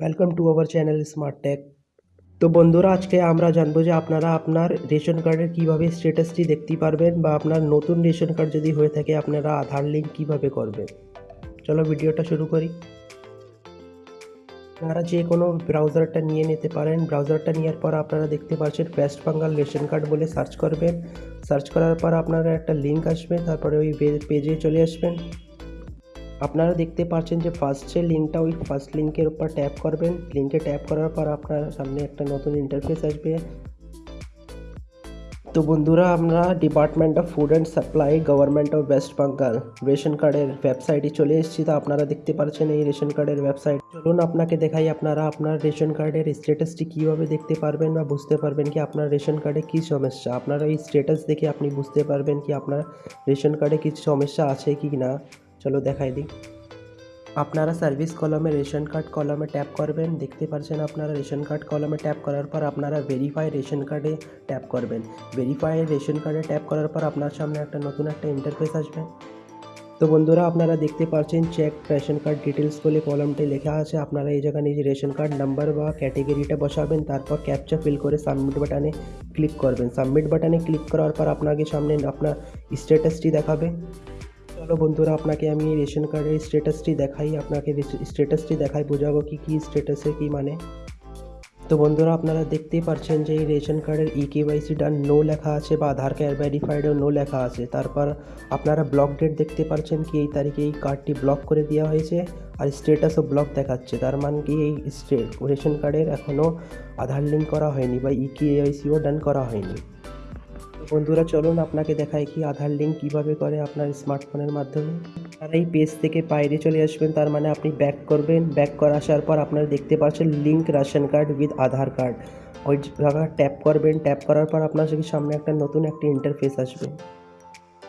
Welcome to our channel Smart Tech তো বন্ধুরা, আজকে আমরা জানব যে আপনারা আপনার রেশন কার্ডের কীভাবে স্ট্যাটাসটি দেখতে পারবেন বা আপনার নতুন রেশন কার্ড যদি হয়ে থাকে, আপনারা আধার লিঙ্ক কীভাবে করবেন? চলো ভিডিওটা শুরু করি। আপনারা যে কোনো ব্রাউজারটা নিয়ে নিতে পারেন। ব্রাউজারটা নেওয়ার পর আপনারা দেখতে পাচ্ছেন ওয়েস্ট বেঙ্গল রেশন কার্ড বলে সার্চ করবেন। সার্চ করার পর আপনারা একটা লিঙ্ক আসবে, তারপরে ওই পেজে চলে আসবেন। আপনারা দেখতে পাচ্ছেন যে ফার্স্ট যে লিঙ্কটা ওই ফার্স্ট লিঙ্কের উপর ট্যাপ করবেন। লিঙ্কে ট্যাপ করার পর আপনার সামনে একটা নতুন ইন্টারফেস আসবে। তো বন্ধুরা, আমরা department of food and supply government of West Bengal ration কার্ডের ওয়েবসাইটে চলে এসেছি। তো আপনারা দেখতে পাচ্ছেন এই রেশন কার্ডের ওয়েবসাইট চলুন আপনাকে দেখাই আপনারা আপনার রেশন কার্ডের স্ট্যাটাসটি কীভাবে দেখতে পারবেন বা বুঝতে পারবেন কি আপনার রেশন কার্ডে কী সমস্যা। আপনারা এই স্ট্যাটাস দেখে আপনি বুঝতে পারবেন কি আপনার রেশন কার্ডে কিছু সমস্যা আছে কি না। চলো দেখাই দিই। আপনারা সার্ভিস কলমে রেশন কার্ড কলমে ট্যাপ করবেন। দেখতে পাচ্ছেন আপনারা রেশন কার্ড কলমে ট্যাপ করার পর আপনারা ভেরিফাই রেশন কার্ডে ট্যাপ করবেন। ভেরিফাই রেশন কার্ডে ট্যাপ করার পর আপনার সামনে একটা নতুন একটা ইন্টারফেস আসবে। তো বন্ধুরা, আপনারা দেখতে পাচ্ছেন চেক রেশন কার্ড ডিটেলস বলে কলমটি লেখা আছে। আপনারা এই জায়গায় নিজে রেশন কার্ড নাম্বার বা ক্যাটেগরিটা বসাবেন। তারপর ক্যাপচা ফিল করে সাবমিট বাটনে ক্লিক করবেন। সাবমিট বাটনে ক্লিক করার পর আপনাকে সামনে আপনার স্ট্যাটাসটি দেখাবে। চলো বন্ধুরা, আপনাকে আমি রেশন কার্ডের স্ট্যাটাসটি দেখাই, আপনাকে স্ট্যাটাসটি দেখাই, বোঝাবো কি, কী স্ট্যাটাসে কী মানে। তো বন্ধুরা, আপনারা দেখতেই পাচ্ছেন যে এই রেশন কার্ডের ই কেওয়াইসি ডান নো লেখা আছে বা আধার কার্ড ভেরিফাইডও নো লেখা আছে। তারপর আপনারা ব্লক ডেট দেখতে পাচ্ছেন কি, এই তারিখে এই কার্ডটি ব্লক করে দেওয়া হয়েছে আর স্ট্যাটাসও ব্লক দেখাচ্ছে। তার মানে কি, এই রেশন কার্ডের এখনও আধার লিঙ্ক করা হয়নি বা ই কেওয়াইসিও ডান করা হয়নি। বন্ধুরা, চলুন আপনাকে দেখাই কি আধার লিঙ্ক কীভাবে করে আপনার স্মার্টফোনের মাধ্যমে। আর এই পেজ থেকে বাইরে চলে আসবেন, তার মানে আপনি ব্যাক করবেন। ব্যাক করে আসার পর আপনারা দেখতে পাচ্ছেন link ration card with Aadhaar card ওই জায়গায় ট্যাপ করবেন। ট্যাপ করার পর আপনার সামনে একটা নতুন একটা ইন্টারফেস আসবে।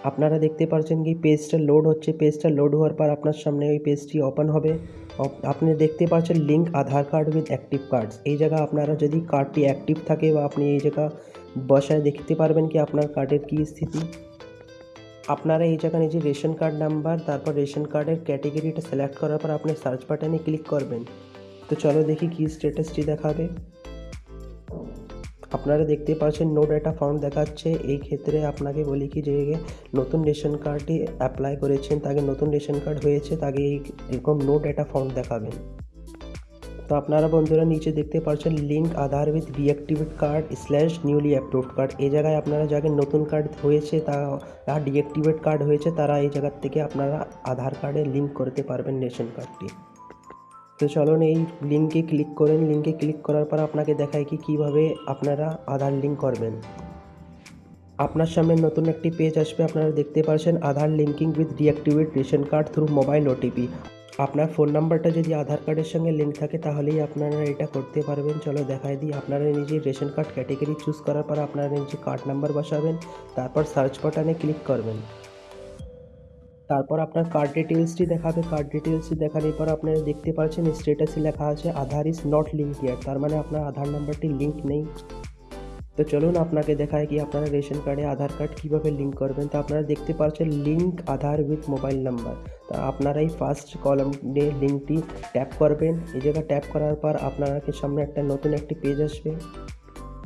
আপনারা দেখতে পাচ্ছেন কি পেজটা লোড হচ্ছে। পেজটা লোড হওয়ার পর আপনার সামনে ওই পেজটি ওপেন হবে। আপনি দেখতে পাচ্ছেন link Aadhaar card with active cards এই জায়গা আপনারা যদি কার্ডটি অ্যাক্টিভ থাকে বা আপনি এই জায়গা বসায় দেখতে পারবেন কি আপনার কার্ডের কী স্থিতি? আপনারা এই জায়গায় নিজের রেশন কার্ড নাম্বার, তারপর রেশন কার্ডের ক্যাটেগরিটা সিলেক্ট করার পর আপনি সার্চ বাটনে ক্লিক করবেন। তো চলো দেখি কী স্ট্যাটাসটি দেখাবে। আপনারা দেখতে পাচ্ছেন নো ডাটা ফাউন্ড দেখাচ্ছে। এই ক্ষেত্রে আপনাকে বলি কি যে নতুন রেশন কার্ডটি অ্যাপ্লাই করেছেন, তাকে নতুন রেশন কার্ড হয়েছে, তাকে এই এরকম নো ডাটা ফাউন্ড দেখাবেন। তো আপনারা বন্ধুরা নিচে দেখতে পাচ্ছেন link Aadhaar with deactivate card slash newly approved card এই জায়গায় আপনারা যাকে নতুন কার্ড হয়েছে তা ডিঅ্যাক্টিভেট কার্ড হয়েছে, তারা এই জায়গার থেকে আপনারা আধার কার্ডে লিঙ্ক করতে পারবেন রেশন কার্ডটি তো চলুন এই লিঙ্কে ক্লিক করেন। লিঙ্কে ক্লিক করার পর আপনাকে দেখায় কি কীভাবে আপনারা আধার লিঙ্ক করবেন। আপনার সামনে নতুন একটি পেজ আসবে। আপনারা দেখতে পাচ্ছেন Aadhaar linking with deactivate ration card through mobile OTP আপনার ফোন নাম্বারটা যদি আধার কার্ডের সঙ্গে লিঙ্ক থাকে, তাহলেই আপনারা এটা করতে পারবেন। চলো দেখাই দিই, আপনারা নিজের রেশন কার্ড ক্যাটেগরি চুজ করার পর আপনারা নিজে কার্ড নাম্বার বসাবেন, তারপর সার্চ বাটনে ক্লিক করবেন। তারপর আপনার কার্ড ডিটেলসটি দেখাবে কার্ড ডিটেলসটি দেখানোর পর আপনারা দেখতে পাচ্ছেন স্টেটাসে লেখা আছে Aadhaar is not link year তার মানে আপনার আধার নাম্বারটি লিঙ্ক নেই। তো চলুন আপনাকে দেখায় কি আপনারা রেশন কার্ডে আধার কার্ড কীভাবে লিঙ্ক করবেন। তো আপনারা দেখতে পাচ্ছেন link Aadhaar with mobile number তা আপনারা এই ফার্স্ট কলম লিঙ্কটি ট্যাপ করবেন। এই জায়গা ট্যাপ করার পর আপনাকে সামনে একটা নতুন একটি পেজ আসবে।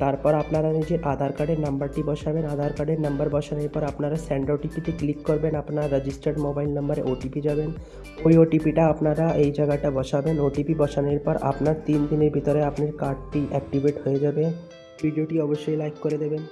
তারপর আপনারা নিজের আধার কার্ডের নাম্বারটি বসাবেন, আধার কার্ডের নাম্বার বসানোর পর আপনারা স্যান্ড ওটিপিতে ক্লিক করবেন। আপনার রেজিস্টার্ড মোবাইল নাম্বারে ওটিপি যাবেন। ওই ওটিপিটা আপনারা এই জায়গাটা বসাবেন। ওটিপি বসানোর পর আপনার তিন দিনের ভিতরে আপনার কার্ডটি অ্যাক্টিভেট হয়ে যাবে। ভিডিওটি অবশ্যই লাইক করে দেবেন।